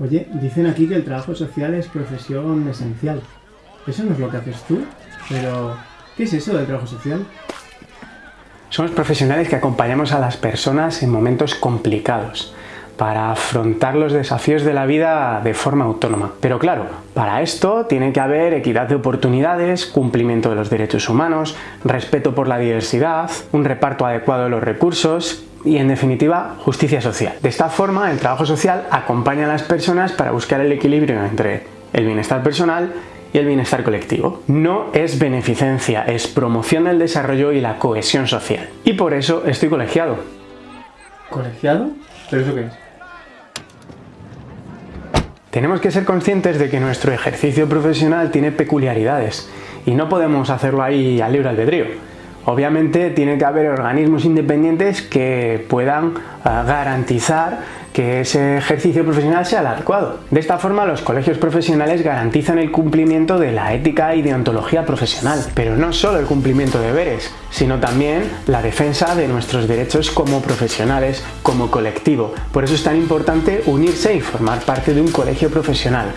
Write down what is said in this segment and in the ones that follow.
Oye, dicen aquí que el trabajo social es profesión esencial. Eso no es lo que haces tú, pero ¿qué es eso del trabajo social? Somos profesionales que acompañamos a las personas en momentos complicados para afrontar los desafíos de la vida de forma autónoma. Pero claro, para esto tiene que haber equidad de oportunidades, cumplimiento de los derechos humanos, respeto por la diversidad, un reparto adecuado de los recursos y en definitiva justicia social. De esta forma el trabajo social acompaña a las personas para buscar el equilibrio entre el bienestar personal y el bienestar colectivo. No es beneficencia, es promoción del desarrollo y la cohesión social. Y por eso estoy colegiado. ¿Colegiado? ¿Pero eso qué es? Tenemos que ser conscientes de que nuestro ejercicio profesional tiene peculiaridades y no podemos hacerlo ahí al libre albedrío. Obviamente tiene que haber organismos independientes que puedan ah, garantizar que ese ejercicio profesional sea el adecuado. De esta forma los colegios profesionales garantizan el cumplimiento de la ética y deontología profesional, pero no solo el cumplimiento de deberes, sino también la defensa de nuestros derechos como profesionales, como colectivo. Por eso es tan importante unirse y formar parte de un colegio profesional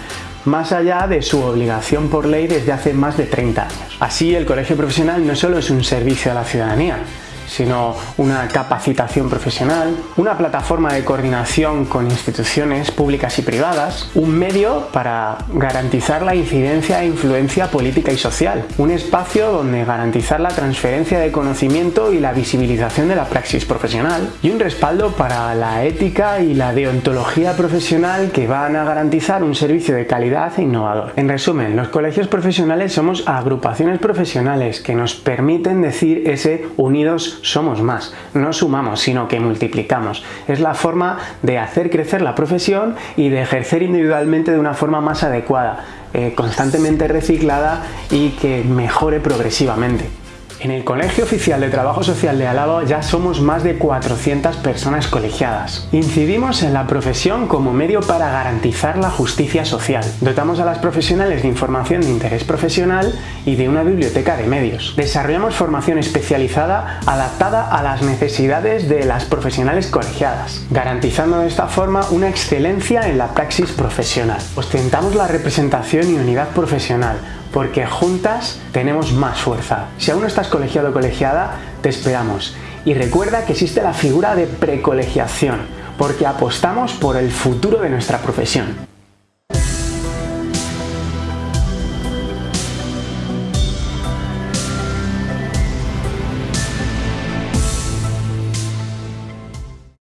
más allá de su obligación por ley desde hace más de 30 años. Así, el colegio profesional no solo es un servicio a la ciudadanía, sino una capacitación profesional, una plataforma de coordinación con instituciones públicas y privadas, un medio para garantizar la incidencia e influencia política y social, un espacio donde garantizar la transferencia de conocimiento y la visibilización de la praxis profesional y un respaldo para la ética y la deontología profesional que van a garantizar un servicio de calidad e innovador. En resumen, los colegios profesionales somos agrupaciones profesionales que nos permiten decir ese unidos somos más, no sumamos, sino que multiplicamos. Es la forma de hacer crecer la profesión y de ejercer individualmente de una forma más adecuada, eh, constantemente reciclada y que mejore progresivamente. En el Colegio Oficial de Trabajo Social de Álava ya somos más de 400 personas colegiadas. Incidimos en la profesión como medio para garantizar la justicia social. Dotamos a las profesionales de información de interés profesional y de una biblioteca de medios. Desarrollamos formación especializada adaptada a las necesidades de las profesionales colegiadas, garantizando de esta forma una excelencia en la praxis profesional. Ostentamos la representación y unidad profesional, porque juntas tenemos más fuerza. Si aún no estás colegiado o colegiada, te esperamos. Y recuerda que existe la figura de precolegiación, porque apostamos por el futuro de nuestra profesión.